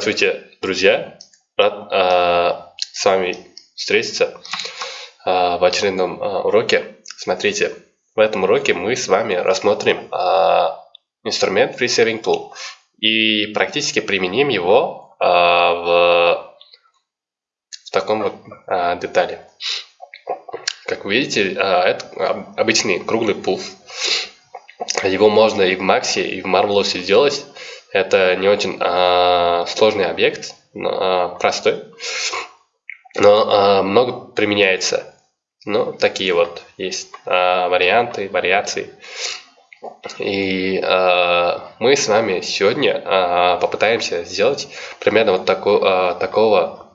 Здравствуйте, друзья! Рад э, с вами встретиться э, в очередном э, уроке. Смотрите, в этом уроке мы с вами рассмотрим э, инструмент Free Saving Tool и практически применим его э, в, в таком вот э, детали. Как вы видите, э, это обычный круглый пуф. Его можно и в Максе, и в Marvelous сделать. Это не очень э, сложный объект, но, э, простой, но э, много применяется. Ну, такие вот есть э, варианты, вариации. И э, мы с вами сегодня э, попытаемся сделать примерно вот тако, э, такого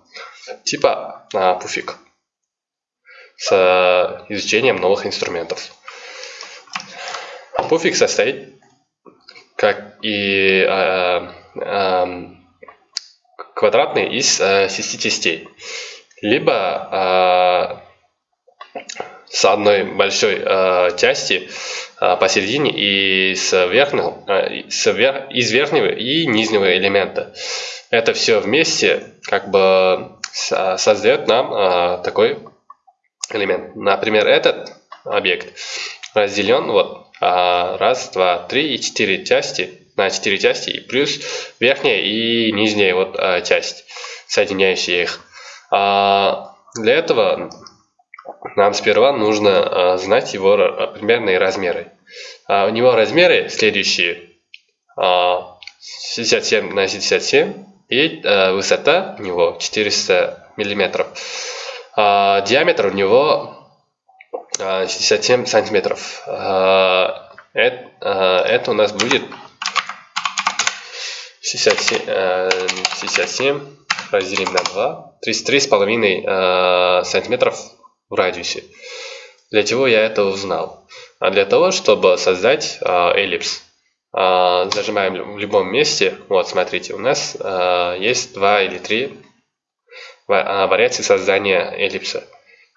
типа э, пуфик с э, изучением новых инструментов. Пуфик состоит как и э, э, квадратный из э, 6 частей. Либо э, с одной большой э, части э, посередине и с верхнего, э, с вер, из верхнего и нижнего элемента. Это все вместе как бы создает нам э, такой элемент. Например, этот объект разделен вот а, раз, два, три и четыре части на четыре части, и плюс верхняя и нижняя вот а, часть, соединяющая их. А, для этого нам сперва нужно знать его примерные размеры. У него размеры следующие. 67 на 67 и высота у него 400 миллиметров. Диаметр у него 67 сантиметров. Это, это у нас будет 67, 67 разделим на 2, 33,5 сантиметров в радиусе. Для чего я это узнал? А для того, чтобы создать эллипс. Зажимаем в любом месте. Вот, смотрите, у нас есть два или три вариации создания эллипса.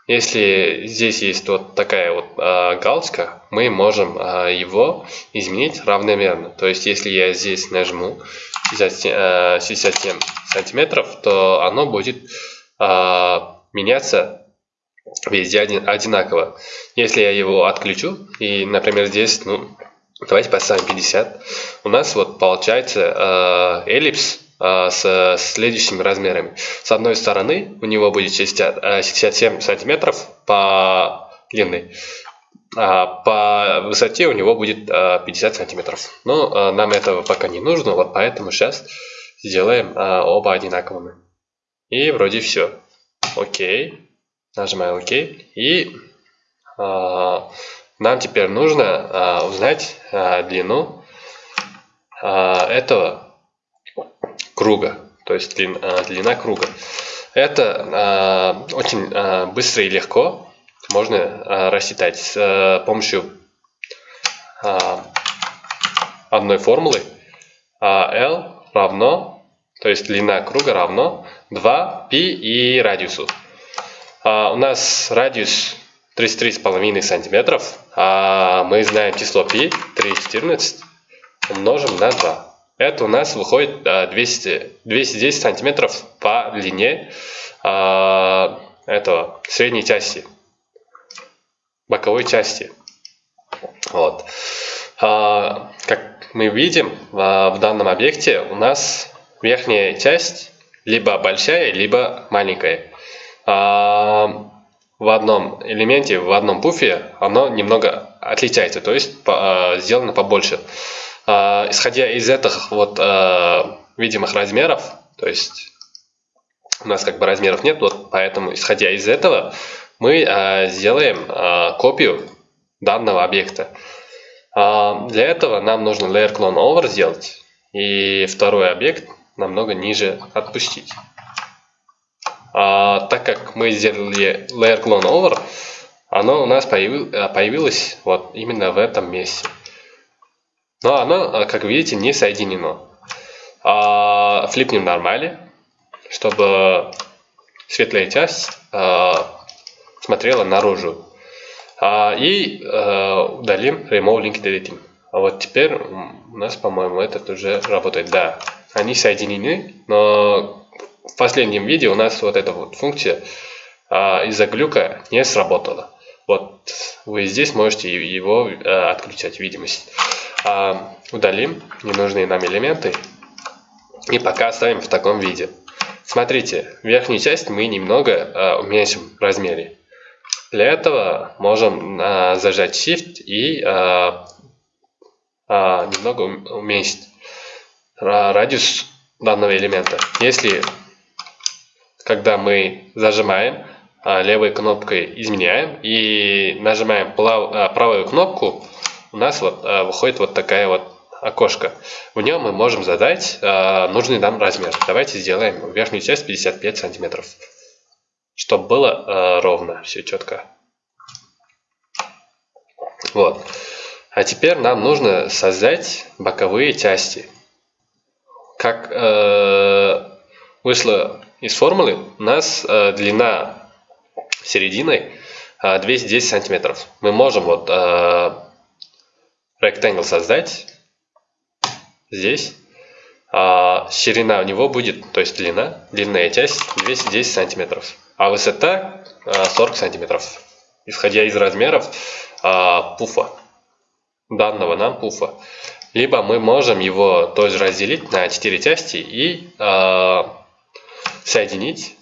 Если здесь есть вот такая вот э, галочка, мы можем э, его изменить равномерно. То есть, если я здесь нажму 67, э, 67 сантиметров, то оно будет э, меняться везде один, одинаково. Если я его отключу, и, например, здесь, ну, давайте поставим 50, у нас вот получается э, эллипс с следующими размерами. С одной стороны у него будет 60, 67 сантиметров по длины, а по высоте у него будет 50 а, сантиметров. Но а, нам этого пока не нужно, вот поэтому сейчас сделаем оба одинаковыми. И вроде все. Окей. Нажимаем ОК. И нам теперь нужно узнать длину этого круга, то есть длина, длина круга. Это э, очень э, быстро и легко можно э, рассчитать с э, помощью э, одной формулы. Э, L равно, то есть длина круга равно 2π и радиусу. Э, у нас радиус 33,5 сантиметров, а мы знаем число π 3,14 умножим на 2. Это у нас выходит 200, 210 сантиметров по длине а, этого средней части, боковой части. Вот. А, как мы видим, в данном объекте у нас верхняя часть либо большая, либо маленькая. А, в одном элементе, в одном пуфе оно немного отличается, то есть сделано побольше. А, исходя из этих вот а, видимых размеров, то есть у нас как бы размеров нет, вот поэтому исходя из этого мы а, сделаем копию данного объекта. Для этого нам нужно layer clone over сделать и второй объект намного ниже отпустить. А, так как мы сделали layer clone over, оно у нас появилось вот именно в этом месте. Но оно, а, как видите, не соединено. А, флипнем нормали, чтобы светлая часть а, смотрела наружу. А, и а, удалим Remove Link Deleting. А вот теперь у нас, по-моему, этот уже работает. Да, они соединены, но в последнем видео у нас вот эта вот функция а, из-за глюка не сработала. Вот вы здесь можете его а, отключать, видимость. А, удалим ненужные нам элементы и пока оставим в таком виде. Смотрите, верхнюю часть мы немного а, уменьшим в размере. Для этого можем а, зажать Shift и а, а, немного уменьшить радиус данного элемента. Если когда мы зажимаем, левой кнопкой изменяем и нажимаем а, правую кнопку, у нас вот а, выходит вот такая вот окошко. В нем мы можем задать нужный нам размер. Давайте сделаем верхнюю часть 55 сантиметров, чтобы было ровно, все четко. Вот. А теперь нам нужно создать боковые части. Как э, вышло из формулы, у нас э, длина серединой э, 210 сантиметров. Мы можем вот э, rectangle создать здесь. А ширина у него будет, то есть длина, длинная часть 210 сантиметров, а высота 40 сантиметров, исходя из размеров пуфа данного нам пуфа. Либо мы можем его тоже разделить на 4 части и э, соединить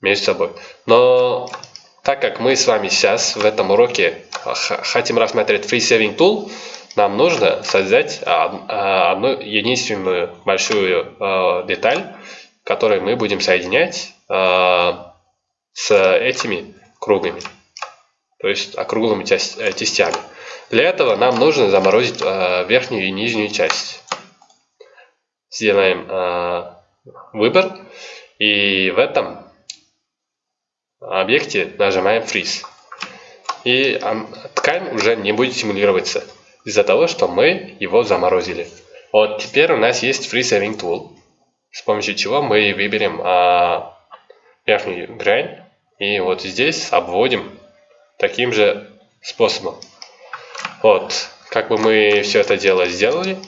между собой. Но так как мы с вами сейчас в этом уроке хотим рассмотреть Free Saving Tool, нам нужно создать одну единственную большую э, деталь, которую мы будем соединять э, с этими кругами, то есть округлыми частями. Для этого нам нужно заморозить э, верхнюю и нижнюю часть. Сделаем э, выбор и в этом объекте нажимаем Freeze. И э, ткань уже не будет симулироваться из-за того, что мы его заморозили. Вот теперь у нас есть Free Saving Tool, с помощью чего мы выберем э, верхнюю грань и вот здесь обводим таким же способом. Вот, как бы мы все это дело сделали,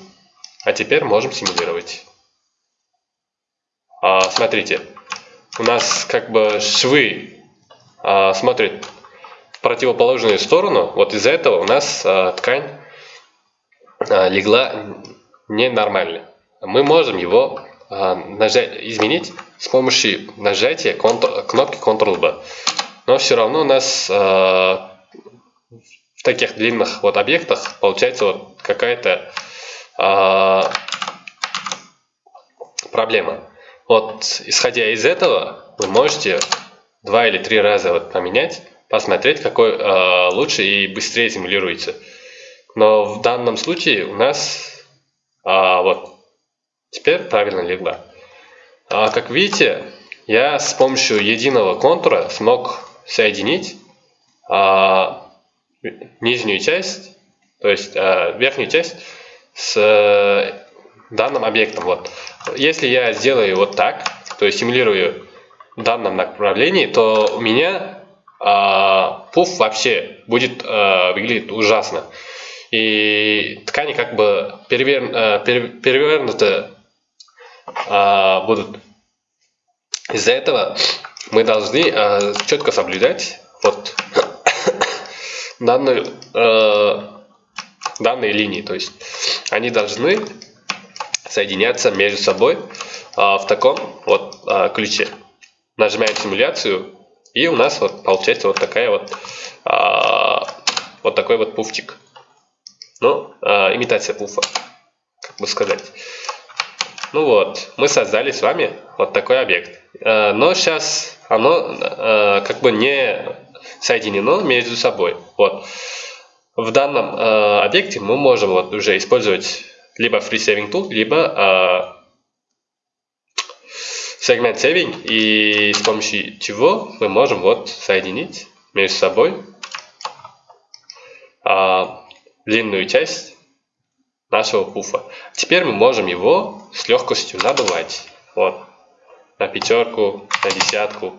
а теперь можем симулировать. А, смотрите, у нас как бы швы а, смотрят в противоположную сторону, вот из-за этого у нас а, ткань а, легла ненормально. Мы можем его а, нажать, изменить с помощью нажатия кнопки Ctrl-B. Но все равно у нас а, в таких длинных вот объектах получается вот какая-то э, проблема. Вот исходя из этого вы можете два или три раза вот поменять, посмотреть, какой э, лучше и быстрее симулируется. Но в данном случае у нас э, вот теперь правильно легла. А, как видите, я с помощью единого контура смог соединить нижнюю часть, то есть э, верхнюю часть с э, данным объектом. Вот. Если я сделаю вот так, то есть симулирую данном направлении, то у меня э, пуф вообще будет э, выглядеть ужасно. И ткани как бы перевер, э, перевернуты э, будут. Из-за этого мы должны э, четко соблюдать вот данную, э, данные линии. То есть они должны соединяться между собой э, в таком вот э, ключе. Нажимаем симуляцию, и у нас вот получается вот такая вот э, вот такой вот пуфчик. Ну, э, имитация пуфа, как бы сказать. Ну вот, мы создали с вами вот такой объект. Э, но сейчас оно э, как бы не соединено между собой. Вот. В данном э, объекте мы можем вот уже использовать либо Free Saving Tool, либо э, Segment Saving, и с помощью чего мы можем вот соединить между собой э, длинную часть нашего пуфа. Теперь мы можем его с легкостью надувать. Вот. На пятерку, на десятку,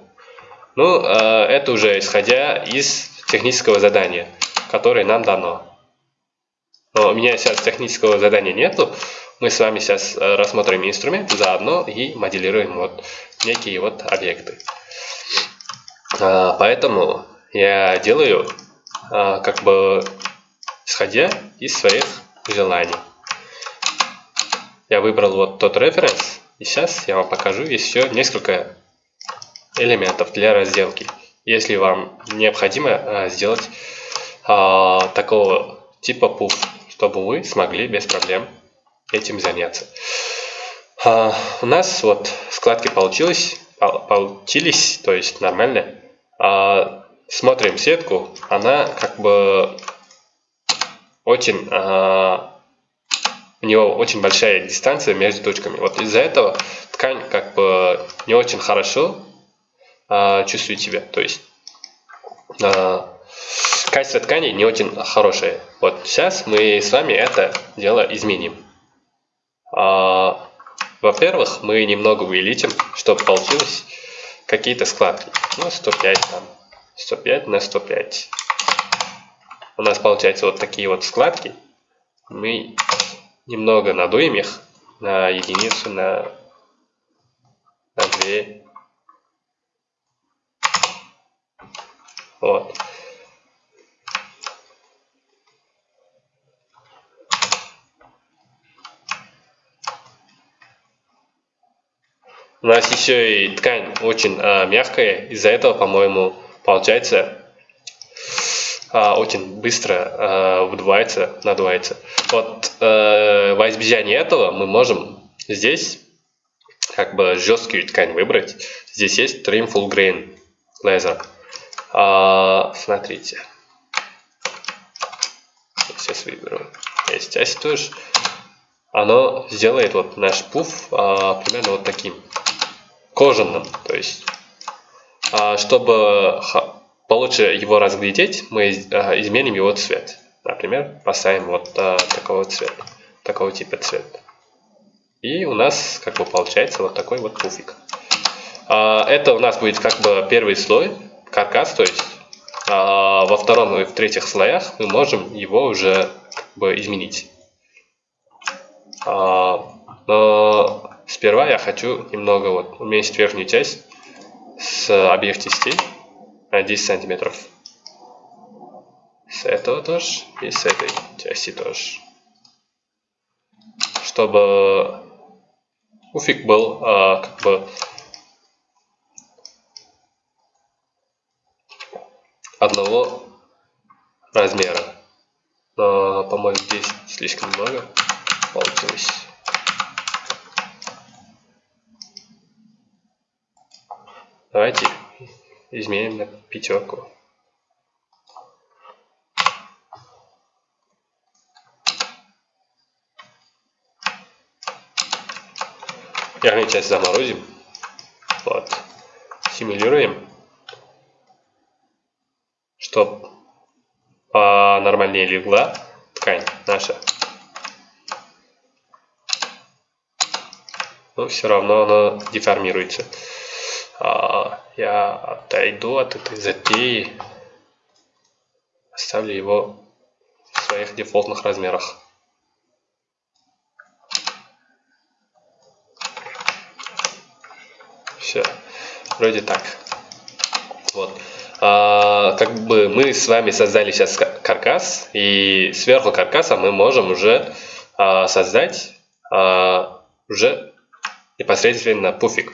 ну, э, это уже исходя из технического задания, которое нам дано. Но у меня сейчас технического задания нету, мы с вами сейчас э, рассмотрим инструмент заодно и моделируем вот некие вот объекты. А, поэтому я делаю а, как бы исходя из своих желаний. Я выбрал вот тот референс, и сейчас я вам покажу еще несколько элементов для разделки. Если вам необходимо а, сделать такого типа пуф, чтобы вы смогли без проблем этим заняться. А, у нас вот складки получилось, получились, то есть нормально. А, смотрим сетку, она как бы очень, а, у него очень большая дистанция между точками. Вот из-за этого ткань как бы не очень хорошо чувствует себя. То есть качество ткани не очень хорошее. Вот сейчас мы с вами это дело изменим. А, Во-первых, мы немного увеличим, чтобы получилось какие-то складки. Ну, 105 там. 105 на 105. У нас получается вот такие вот складки. Мы немного надуем их на единицу, на, на 2. Вот. У нас еще и ткань очень а, мягкая, из-за этого, по-моему, получается а, очень быстро а, выдувается, надувается. Вот а, во избежание этого мы можем здесь как бы жесткую ткань выбрать. Здесь есть Trim Full Grain Laser. А, смотрите. Сейчас выберу. Есть здесь тоже. Оно сделает вот наш пуф а, примерно вот таким кожаным. То есть, а, чтобы получше его разглядеть, мы а, изменим его цвет. Например, поставим вот а, такого цвета, такого типа цвета. И у нас как бы получается вот такой вот пуфик. Это у нас будет как бы первый слой, каркас, то есть во втором и в третьих слоях мы можем его уже как бы изменить. Но Сперва я хочу немного вот уменьшить верхнюю часть с обеих частей на 10 сантиметров. С этого тоже и с этой части тоже. Чтобы уфик был а, как бы одного размера. Но, по-моему, здесь слишком много получилось. Давайте изменим на пятерку. Верхнюю часть заморозим. Вот. Симулируем. Чтоб нормальнее легла ткань наша. Но все равно она деформируется. А, я отойду от этой затеи, оставлю его в своих дефолтных размерах. Все, вроде так. Вот. А, как бы мы с вами создали сейчас каркас, и сверху каркаса мы можем уже а, создать а, уже непосредственно пуфик.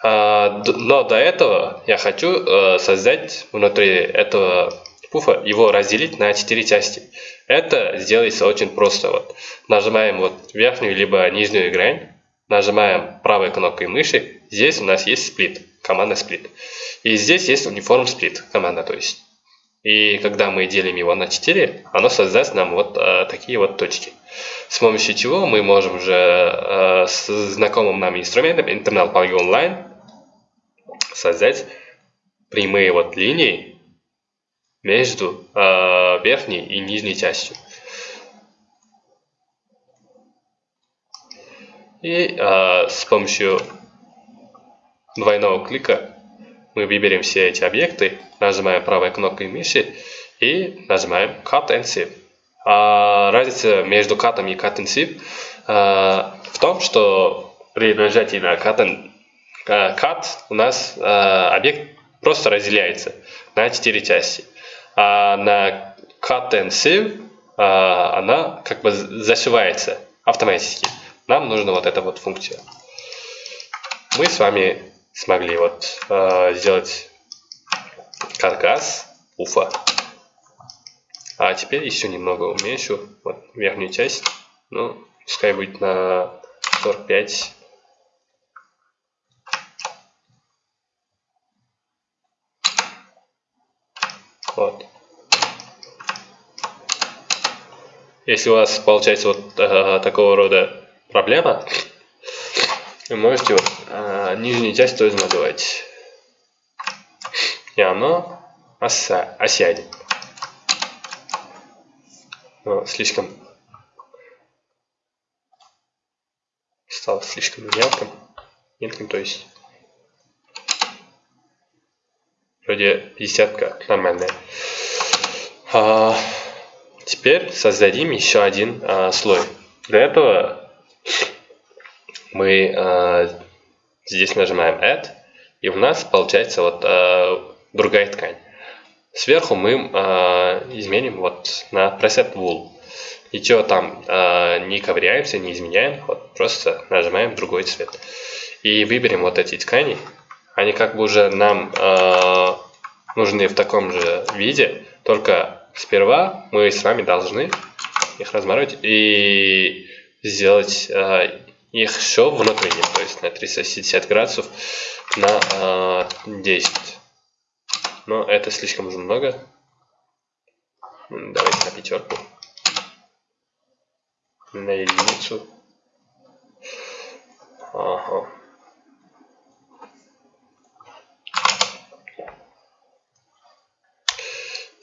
А, но до этого я хочу э, создать внутри этого пуфа, его разделить на 4 части. Это сделается очень просто. Вот. Нажимаем вот верхнюю либо нижнюю грань, нажимаем правой кнопкой мыши, здесь у нас есть сплит, команда сплит. И здесь есть униформ сплит, команда то есть. И когда мы делим его на 4, оно создаст нам вот э, такие вот точки. С помощью чего мы можем уже э, с знакомым нам инструментом Internal Polygon Line создать прямые вот линии между э, верхней и нижней частью. И э, с помощью двойного клика мы выберем все эти объекты, нажимаем правой кнопкой мыши и нажимаем Cut and Save. А разница между катом и cut intensive а, в том, что при нажатии на cut, cut у нас а, объект просто разделяется на четыре части. А на cut and save а, она как бы зашивается автоматически. Нам нужна вот эта вот функция. Мы с вами смогли вот сделать каркас уфа. А теперь еще немного уменьшу вот верхнюю часть. Ну, пускай будет на 45 Вот. Если у вас получается вот э, такого рода проблема, вы можете вот, э, нижнюю часть тоже надувать. И оно оса осядет. Но слишком стало слишком мелким. Мелким, то есть вроде десятка нормальная. А, теперь создадим еще один а, слой. Для этого мы а, здесь нажимаем Add, и у нас получается вот а, другая ткань. Сверху мы а, изменим вот на Preset Wool. Ничего там а, не ковыряемся, не изменяем, вот просто нажимаем другой цвет. И выберем вот эти ткани, они как бы уже нам э, нужны в таком же виде, только сперва мы с вами должны их разморозить и сделать э, их еще внутренним, то есть на 360 градусов на э, 10. Но это слишком уже много. Давайте на пятерку. На единицу. Ага.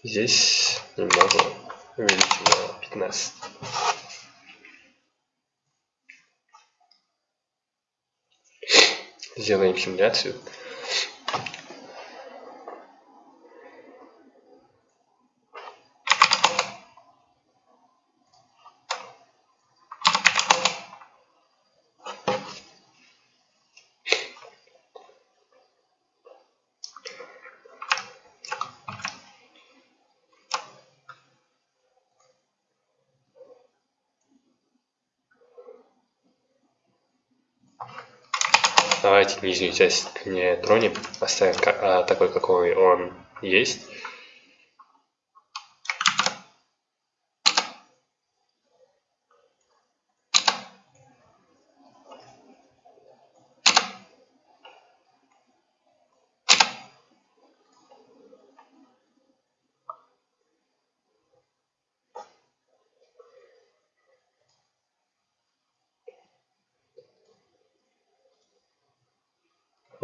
Здесь немного увеличим на 15. Сделаем симуляцию. Давайте нижнюю часть не тронем, оставим а, такой, какой он есть.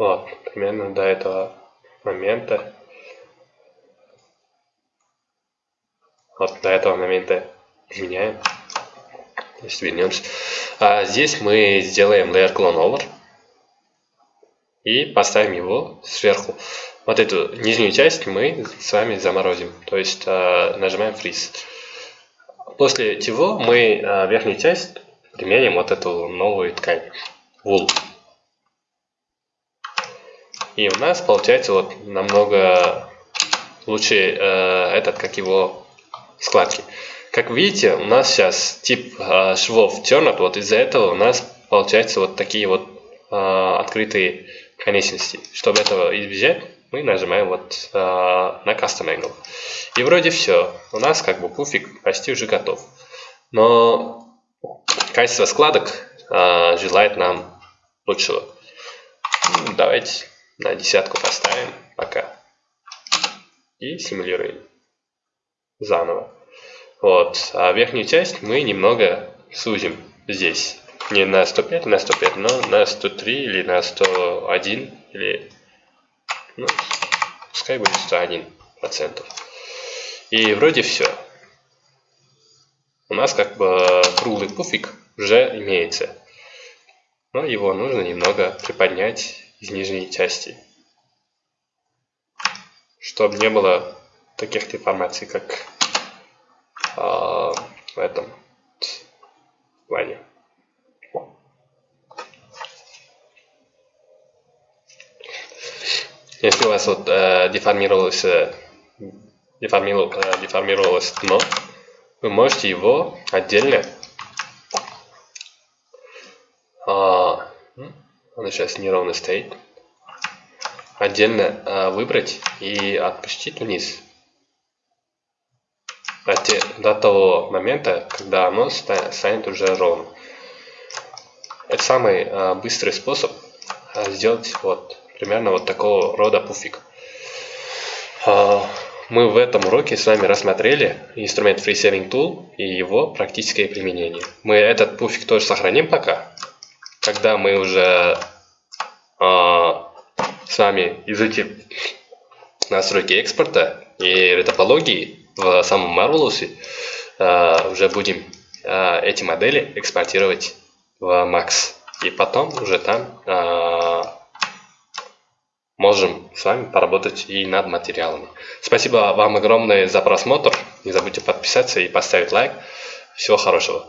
Вот, примерно до этого момента. Вот до этого момента изменяем. Если вернемся. А здесь мы сделаем layer clone over. И поставим его сверху. Вот эту нижнюю часть мы с вами заморозим. То есть э, нажимаем freeze. После чего мы э, верхнюю часть применим вот эту новую ткань. Wool. И у нас получается вот намного лучше э, этот, как его складки. Как видите, у нас сейчас тип э, швов turned, вот из-за этого у нас получается вот такие вот э, открытые конечности. Чтобы этого избежать, мы нажимаем вот э, на Custom Angle. И вроде все. У нас как бы пуфик почти уже готов. Но качество складок э, желает нам лучшего. Давайте на десятку поставим пока. И симулируем заново. Вот. А верхнюю часть мы немного сузим здесь. Не на 105, на 105, но на 103 или на 101 или ну, пускай будет 101 процентов. И вроде все. У нас как бы круглый пуфик уже имеется. Но его нужно немного приподнять из нижней части. Чтобы не было таких деформаций, как э, в этом плане. Если у вас вот э, деформировалось, э, э, деформировалось дно, вы можете его отдельно а, оно сейчас неровно стоит отдельно а, выбрать и отпустить вниз до, те, до того момента, когда оно станет уже ровным. Это самый а, быстрый способ а, сделать вот примерно вот такого рода пуфик. А, мы в этом уроке с вами рассмотрели инструмент FreeSaving Tool и его практическое применение. Мы этот пуфик тоже сохраним пока. Когда мы уже а, с вами изучим настройки экспорта и ретопологии в самом Marvelous, а, уже будем а, эти модели экспортировать в Max. И потом уже там можем с вами поработать и над материалами. Спасибо вам огромное за просмотр. Не забудьте подписаться и поставить лайк. Всего хорошего.